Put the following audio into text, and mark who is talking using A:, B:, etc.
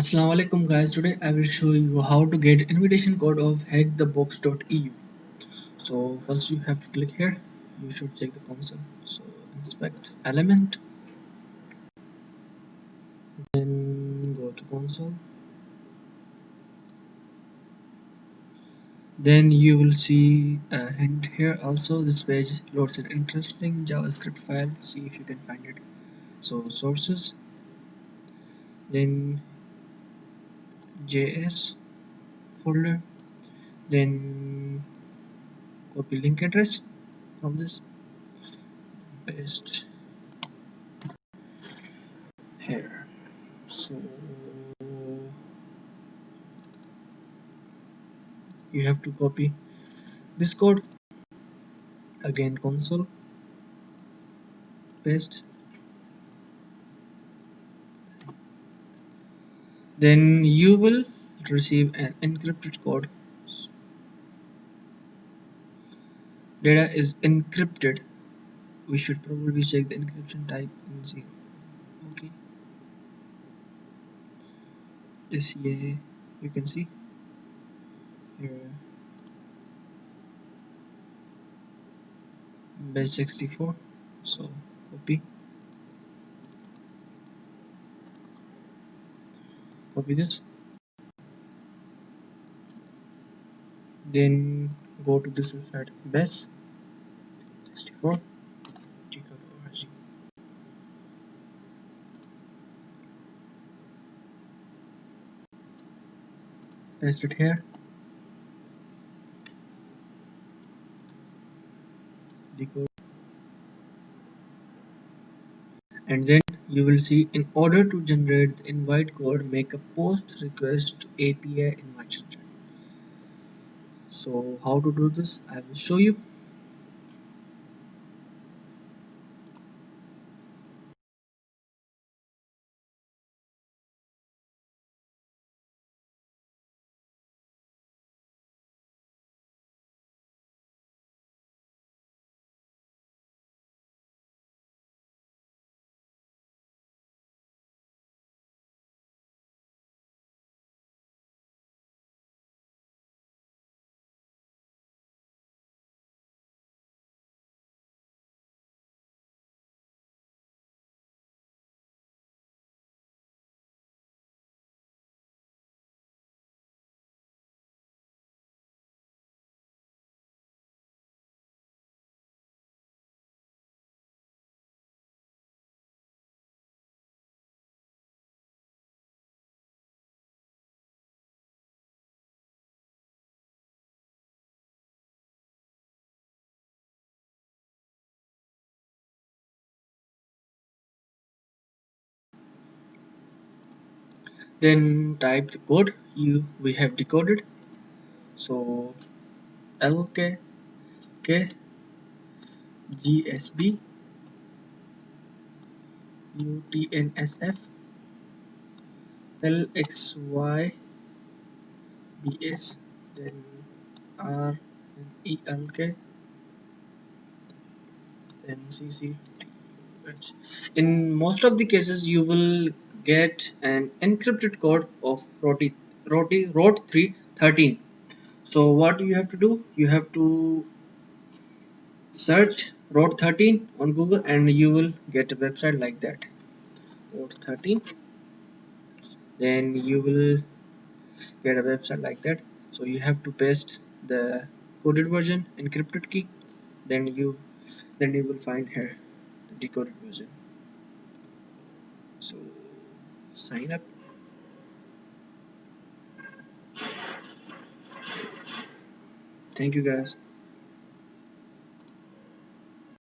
A: Assalamu alaikum guys. Today I will show you how to get invitation code of hackthebox.eu so first you have to click here. You should check the console. So inspect element. Then go to console. Then you will see a hint here also. This page loads an interesting javascript file. See if you can find it. So sources. Then js folder then copy link address of this. Paste here. So you have to copy this code. Again console paste then you will receive an encrypted code. Data is encrypted. We should probably check the encryption type in zero okay. This here you can see. Here. Base 64 so copy copy this then go to this website base 64 paste it here and then you will see in order to generate the invite code make a post request to API invite so how to do this? I will show you then type the code. You we have decoded. So lk k gsb utnsf lxy bs then r and elk then cc in most of the cases you will get an encrypted code of roti roti rot 313 so what you have to do? You have to search rot 13 on google and you will get a website like that. Rot 13 then you will get a website like that. So you have to paste the coded version encrypted key. Then you then you will find here the decoded version. So sign up. Thank you guys